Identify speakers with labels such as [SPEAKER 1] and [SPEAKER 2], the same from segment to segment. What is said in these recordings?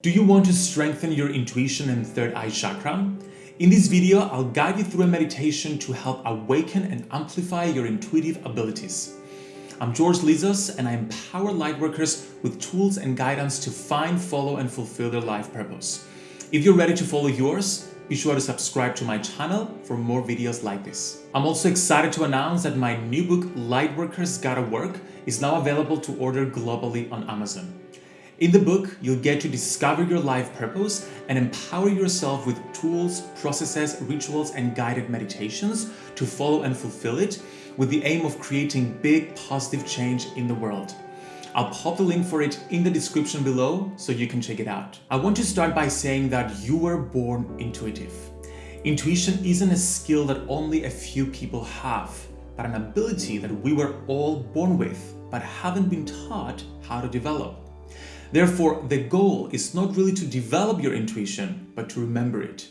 [SPEAKER 1] Do you want to strengthen your intuition and third eye chakra? In this video, I'll guide you through a meditation to help awaken and amplify your intuitive abilities. I'm George Lizos and I empower lightworkers with tools and guidance to find, follow, and fulfill their life purpose. If you're ready to follow yours, be sure to subscribe to my channel for more videos like this. I'm also excited to announce that my new book, Lightworkers Gotta Work, is now available to order globally on Amazon. In the book, you'll get to discover your life purpose and empower yourself with tools, processes, rituals, and guided meditations to follow and fulfill it with the aim of creating big positive change in the world. I'll pop the link for it in the description below so you can check it out. I want to start by saying that you were born intuitive. Intuition isn't a skill that only a few people have, but an ability that we were all born with but haven't been taught how to develop. Therefore, the goal is not really to develop your intuition, but to remember it.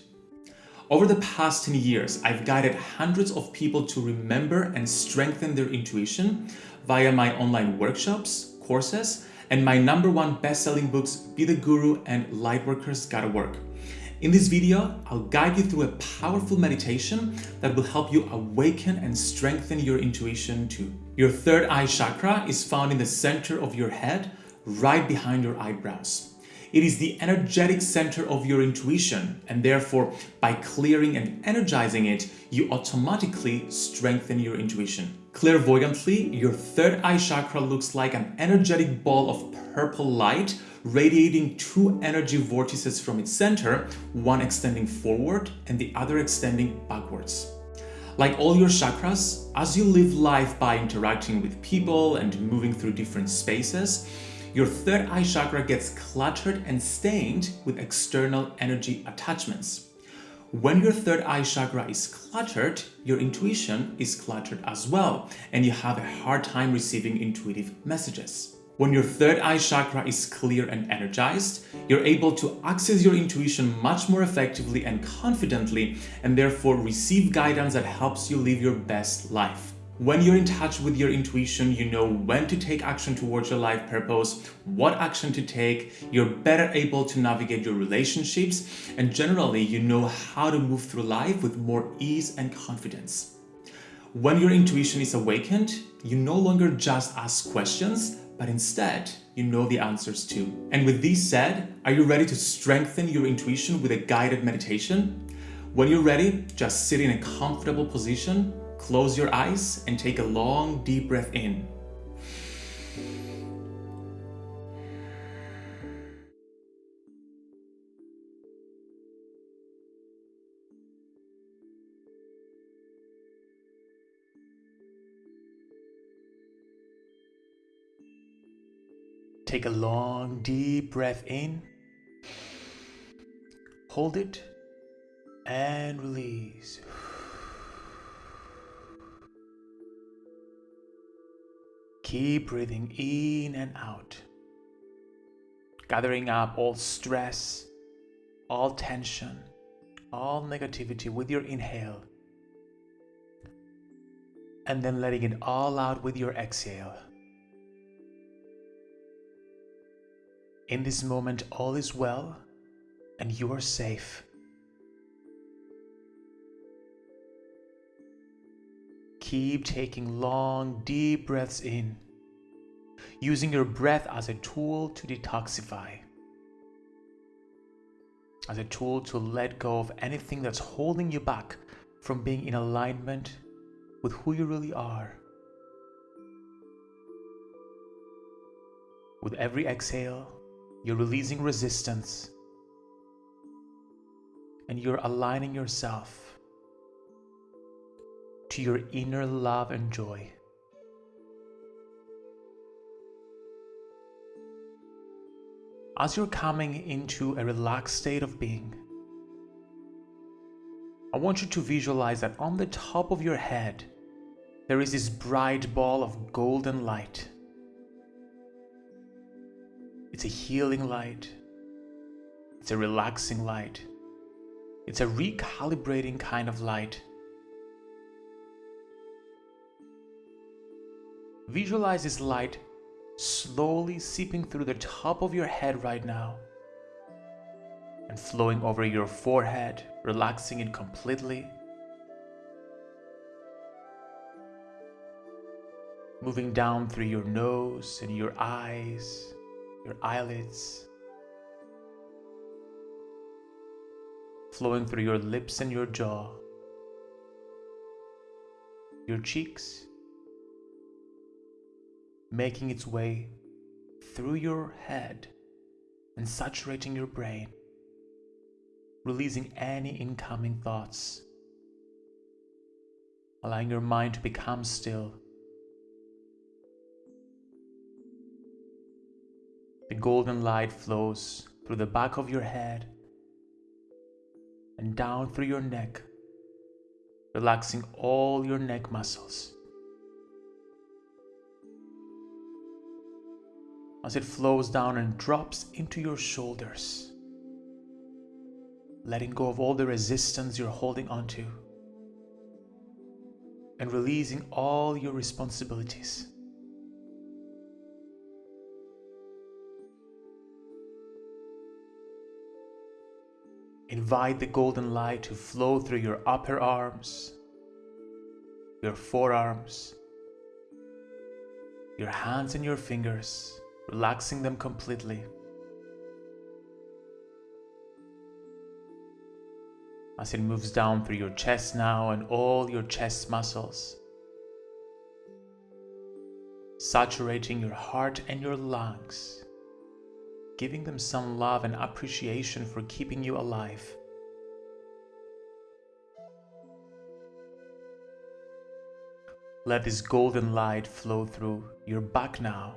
[SPEAKER 1] Over the past 10 years, I've guided hundreds of people to remember and strengthen their intuition via my online workshops, courses, and my number one best-selling books, Be the Guru and Lightworkers Gotta Work. In this video, I'll guide you through a powerful meditation that will help you awaken and strengthen your intuition too. Your third eye chakra is found in the center of your head, right behind your eyebrows. It is the energetic center of your intuition and therefore by clearing and energizing it, you automatically strengthen your intuition. Clairvoyantly, your third eye chakra looks like an energetic ball of purple light radiating two energy vortices from its center, one extending forward and the other extending backwards. Like all your chakras, as you live life by interacting with people and moving through different spaces, your third eye chakra gets cluttered and stained with external energy attachments. When your third eye chakra is cluttered, your intuition is cluttered as well, and you have a hard time receiving intuitive messages. When your third eye chakra is clear and energized, you're able to access your intuition much more effectively and confidently, and therefore receive guidance that helps you live your best life. When you're in touch with your intuition, you know when to take action towards your life purpose, what action to take, you're better able to navigate your relationships, and generally you know how to move through life with more ease and confidence. When your intuition is awakened, you no longer just ask questions, but instead you know the answers too. And with this said, are you ready to strengthen your intuition with a guided meditation? When you're ready, just sit in a comfortable position Close your eyes and take a long deep breath in. Take a long deep breath in. Hold it and release. Keep breathing in and out, gathering up all stress, all tension, all negativity with your inhale, and then letting it all out with your exhale. In this moment, all is well and you are safe. Keep taking long, deep breaths in, using your breath as a tool to detoxify, as a tool to let go of anything that's holding you back from being in alignment with who you really are. With every exhale, you're releasing resistance and you're aligning yourself to your inner love and joy. As you're coming into a relaxed state of being, I want you to visualize that on the top of your head, there is this bright ball of golden light. It's a healing light. It's a relaxing light. It's a recalibrating kind of light Visualize this light slowly seeping through the top of your head right now, and flowing over your forehead, relaxing it completely. Moving down through your nose and your eyes, your eyelids. Flowing through your lips and your jaw, your cheeks, making its way through your head and saturating your brain, releasing any incoming thoughts, allowing your mind to become still. The golden light flows through the back of your head and down through your neck, relaxing all your neck muscles. As it flows down and drops into your shoulders, letting go of all the resistance you're holding onto and releasing all your responsibilities. Invite the golden light to flow through your upper arms, your forearms, your hands and your fingers, relaxing them completely. As it moves down through your chest now and all your chest muscles, saturating your heart and your lungs, giving them some love and appreciation for keeping you alive. Let this golden light flow through your back now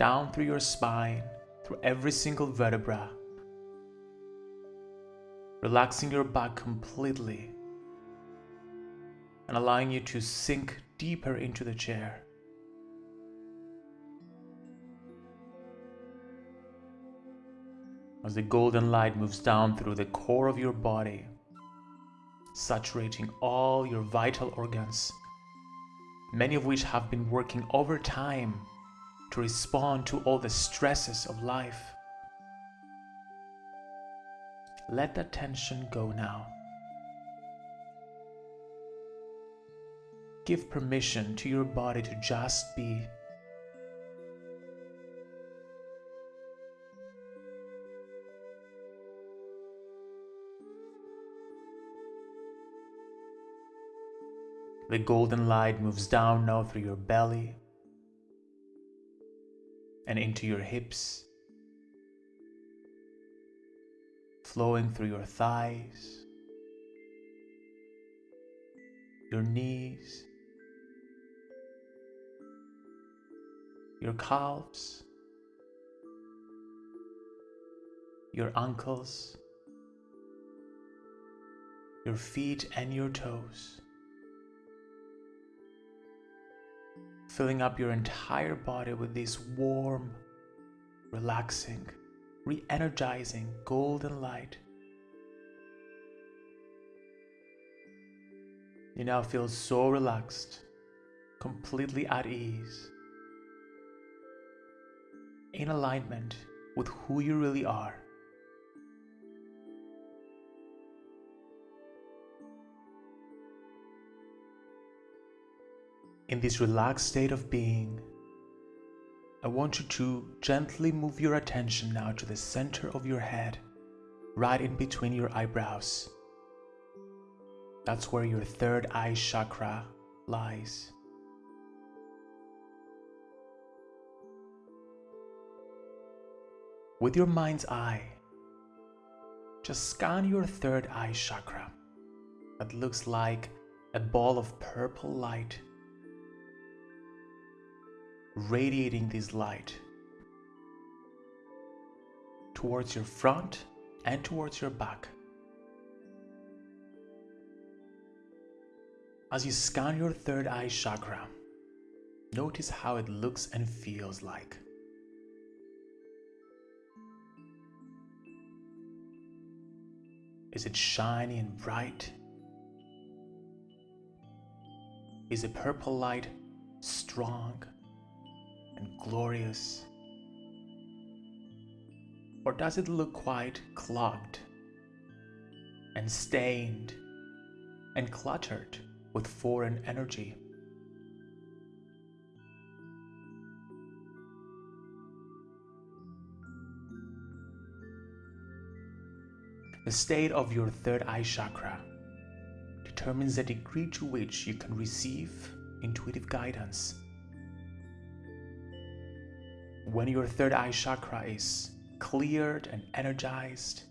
[SPEAKER 1] down through your spine, through every single vertebra, relaxing your back completely and allowing you to sink deeper into the chair. As the golden light moves down through the core of your body, saturating all your vital organs, many of which have been working overtime to respond to all the stresses of life. Let that tension go now. Give permission to your body to just be. The golden light moves down now through your belly, and into your hips, flowing through your thighs, your knees, your calves, your ankles, your feet and your toes. Filling up your entire body with this warm, relaxing, re energizing golden light. You now feel so relaxed, completely at ease, in alignment with who you really are. In this relaxed state of being, I want you to gently move your attention now to the center of your head, right in between your eyebrows. That's where your third eye chakra lies. With your mind's eye, just scan your third eye chakra that looks like a ball of purple light radiating this light towards your front and towards your back. As you scan your third eye chakra, notice how it looks and feels like. Is it shiny and bright? Is the purple light strong and glorious? Or does it look quite clogged and stained and cluttered with foreign energy? The state of your third eye chakra determines the degree to which you can receive intuitive guidance. When your third eye chakra is cleared and energized,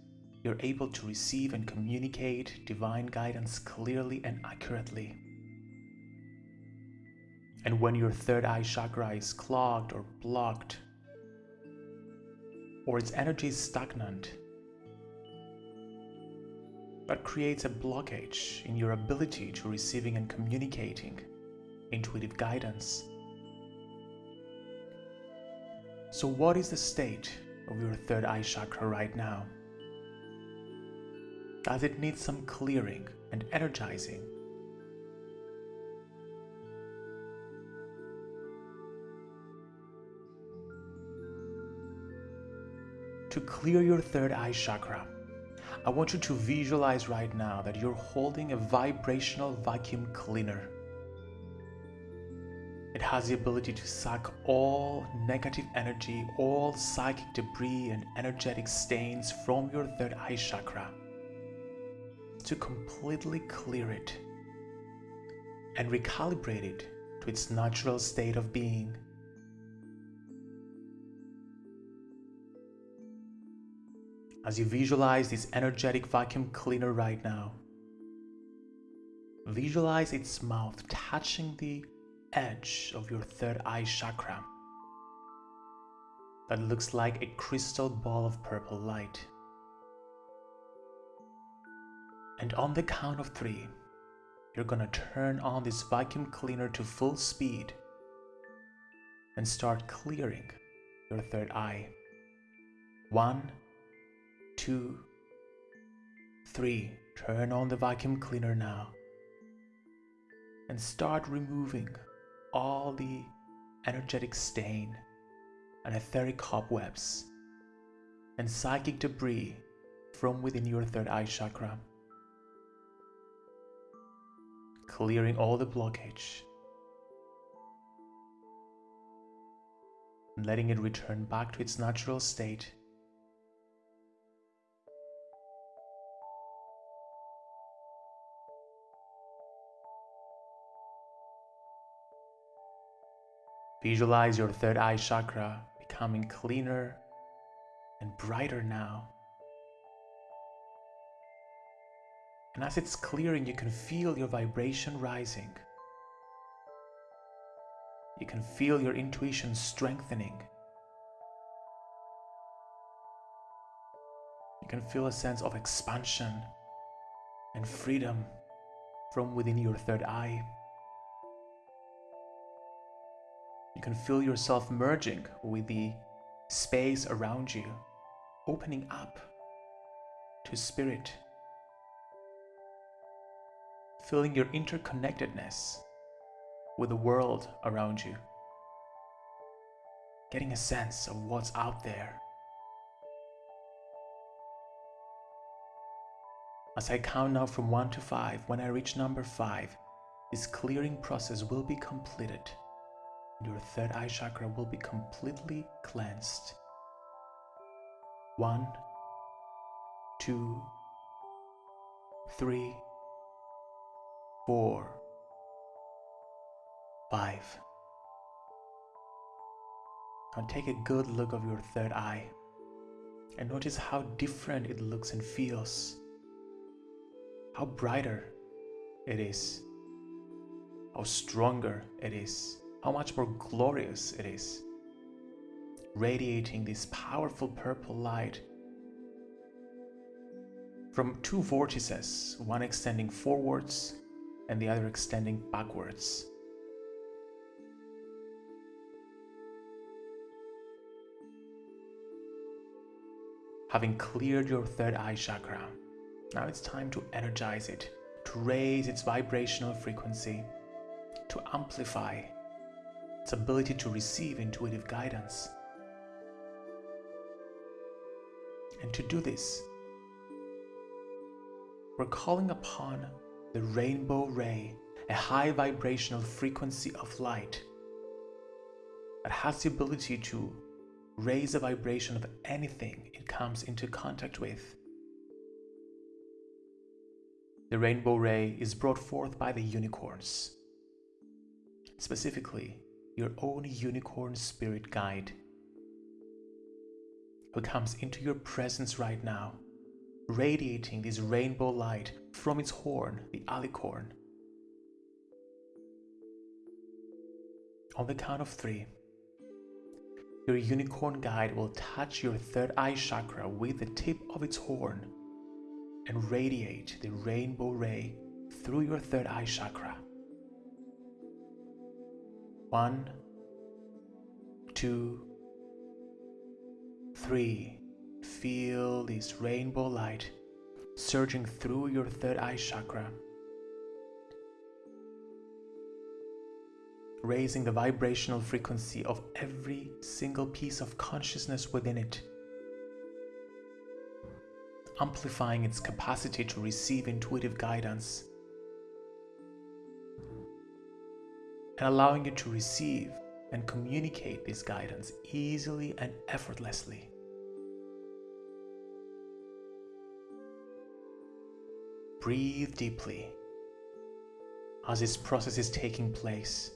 [SPEAKER 1] you're able to receive and communicate divine guidance clearly and accurately. And when your third eye chakra is clogged or blocked, or its energy is stagnant, that creates a blockage in your ability to receiving and communicating intuitive guidance. So, what is the state of your third eye chakra right now? Does it need some clearing and energizing? To clear your third eye chakra, I want you to visualize right now that you're holding a vibrational vacuum cleaner. It has the ability to suck all negative energy, all psychic debris and energetic stains from your third eye chakra to completely clear it and recalibrate it to its natural state of being. As you visualize this energetic vacuum cleaner right now, visualize its mouth touching the edge of your third eye chakra that looks like a crystal ball of purple light. And on the count of three, you're gonna turn on this vacuum cleaner to full speed and start clearing your third eye. One, two, three. Turn on the vacuum cleaner now and start removing all the energetic stain and etheric cobwebs and psychic debris from within your third eye chakra, clearing all the blockage and letting it return back to its natural state Visualize your third eye chakra becoming cleaner and brighter now. And as it's clearing, you can feel your vibration rising. You can feel your intuition strengthening. You can feel a sense of expansion and freedom from within your third eye. You can feel yourself merging with the space around you, opening up to spirit, feeling your interconnectedness with the world around you, getting a sense of what's out there. As I count now from 1 to 5, when I reach number 5, this clearing process will be completed your third eye chakra will be completely cleansed. One, two, three, four, five. Now take a good look of your third eye and notice how different it looks and feels. How brighter it is. How stronger it is how much more glorious it is, radiating this powerful purple light from two vortices, one extending forwards and the other extending backwards. Having cleared your third eye chakra, now it's time to energize it, to raise its vibrational frequency, to amplify its ability to receive intuitive guidance. And to do this, we're calling upon the rainbow ray, a high vibrational frequency of light that has the ability to raise the vibration of anything it comes into contact with. The rainbow ray is brought forth by the unicorns, specifically your own unicorn spirit guide, who comes into your presence right now, radiating this rainbow light from its horn, the alicorn. On the count of three, your unicorn guide will touch your third eye chakra with the tip of its horn and radiate the rainbow ray through your third eye chakra. One, two, three. Feel this rainbow light surging through your third eye chakra, raising the vibrational frequency of every single piece of consciousness within it amplifying its capacity to receive intuitive guidance and allowing you to receive and communicate this guidance easily and effortlessly. Breathe deeply as this process is taking place.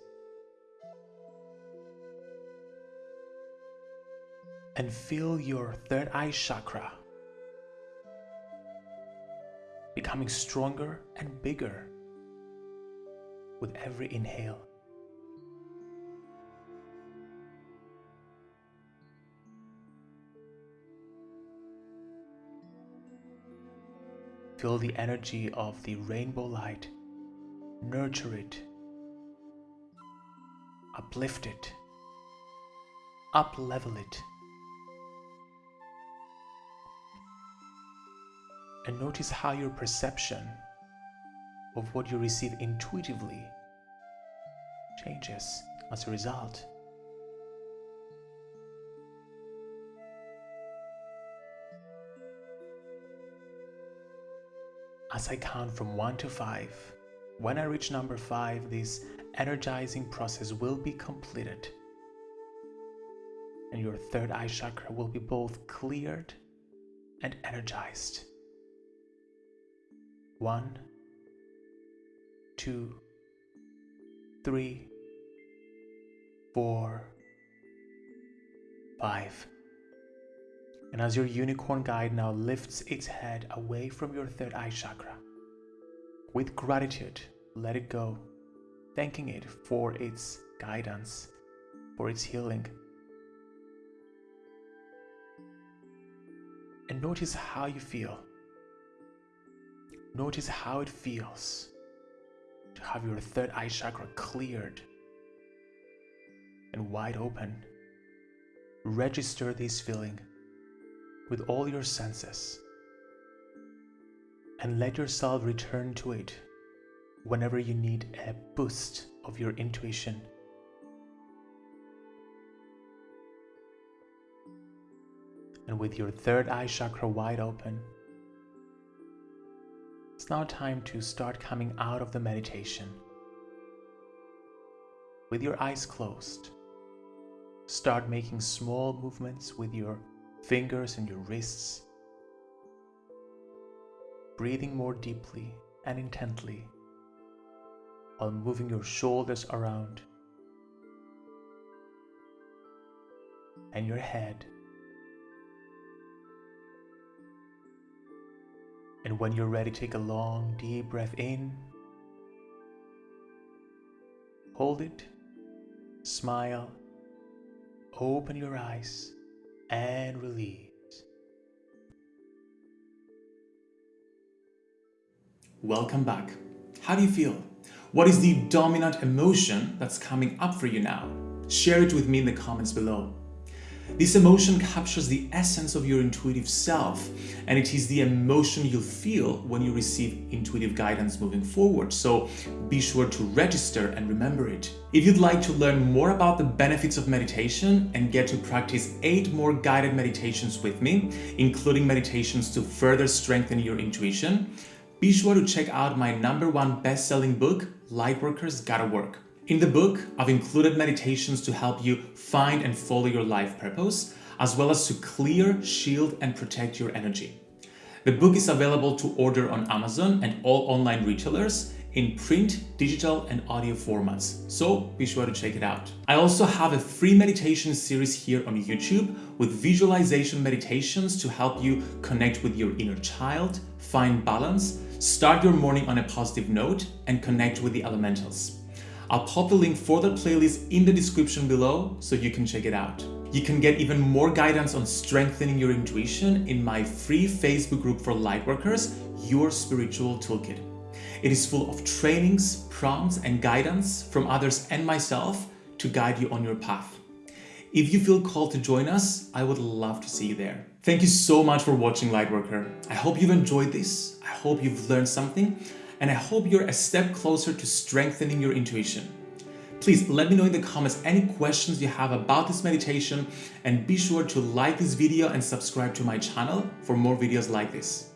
[SPEAKER 1] And feel your third eye chakra becoming stronger and bigger with every inhale. Feel the energy of the rainbow light, nurture it, uplift it, up level it. and notice how your perception of what you receive intuitively changes as a result. As I count from 1 to 5, when I reach number 5, this energizing process will be completed and your third eye chakra will be both cleared and energized. One, two, three, four, five. And as your unicorn guide now lifts its head away from your third eye chakra, with gratitude, let it go, thanking it for its guidance, for its healing. And notice how you feel. Notice how it feels to have your third eye chakra cleared and wide open. Register this feeling with all your senses and let yourself return to it whenever you need a boost of your intuition. And with your third eye chakra wide open, it's now time to start coming out of the meditation. With your eyes closed, start making small movements with your fingers and your wrists, breathing more deeply and intently while moving your shoulders around and your head. And when you're ready, take a long, deep breath in. Hold it, smile, open your eyes, and release. Welcome back. How do you feel? What is the dominant emotion that's coming up for you now? Share it with me in the comments below. This emotion captures the essence of your intuitive self, and it is the emotion you'll feel when you receive intuitive guidance moving forward. So be sure to register and remember it. If you'd like to learn more about the benefits of meditation and get to practice eight more guided meditations with me, including meditations to further strengthen your intuition, be sure to check out my number one best-selling book, Lightworkers Gotta Work. In the book, I've included meditations to help you find and follow your life purpose, as well as to clear, shield, and protect your energy. The book is available to order on Amazon and all online retailers in print, digital, and audio formats, so be sure to check it out. I also have a free meditation series here on YouTube with visualization meditations to help you connect with your inner child, find balance, start your morning on a positive note, and connect with the elementals. I'll pop the link for the playlist in the description below so you can check it out. You can get even more guidance on strengthening your intuition in my free Facebook group for lightworkers, Your Spiritual Toolkit. It is full of trainings, prompts, and guidance from others and myself to guide you on your path. If you feel called to join us, I would love to see you there. Thank you so much for watching Lightworker. I hope you've enjoyed this. I hope you've learned something and I hope you're a step closer to strengthening your intuition. Please let me know in the comments any questions you have about this meditation and be sure to like this video and subscribe to my channel for more videos like this.